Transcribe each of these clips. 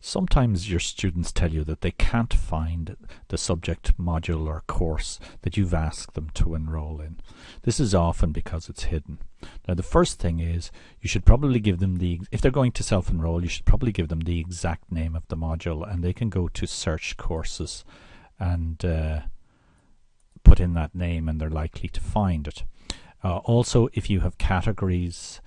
Sometimes your students tell you that they can't find the subject module or course that you've asked them to enroll in. This is often because it's hidden. Now the first thing is you should probably give them the, if they're going to self-enroll, you should probably give them the exact name of the module and they can go to search courses and uh, put in that name and they're likely to find it. Uh, also, if you have categories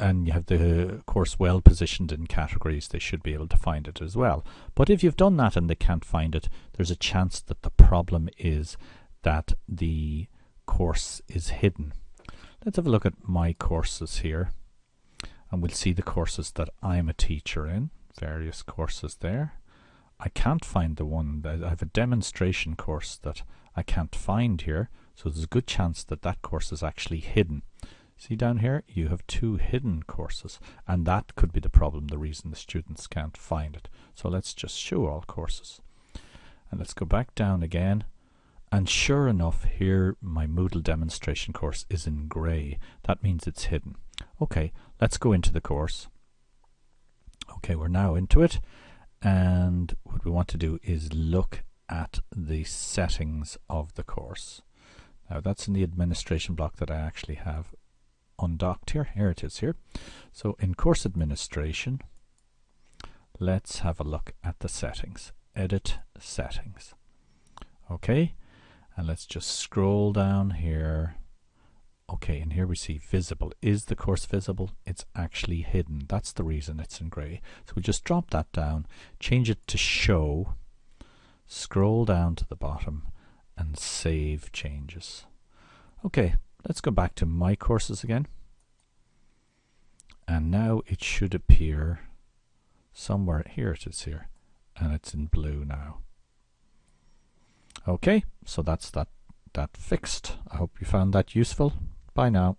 and you have the course well positioned in categories, they should be able to find it as well. But if you've done that and they can't find it, there's a chance that the problem is that the course is hidden. Let's have a look at my courses here and we'll see the courses that I'm a teacher in, various courses there. I can't find the one, that I have a demonstration course that I can't find here, so there's a good chance that that course is actually hidden. See down here, you have two hidden courses, and that could be the problem, the reason the students can't find it. So let's just show all courses. And let's go back down again. And sure enough, here my Moodle demonstration course is in grey. That means it's hidden. Okay, let's go into the course. Okay, we're now into it. And what we want to do is look at the settings of the course. Now that's in the administration block that I actually have undocked here. Here it is here. So in course administration, let's have a look at the settings. Edit settings. Okay, and let's just scroll down here. Okay, and here we see visible. Is the course visible? It's actually hidden. That's the reason it's in grey. So we just drop that down, change it to show, scroll down to the bottom, and save changes. Okay, Let's go back to my courses again. And now it should appear somewhere. Here it is here. And it's in blue now. Okay, so that's that, that fixed. I hope you found that useful. Bye now.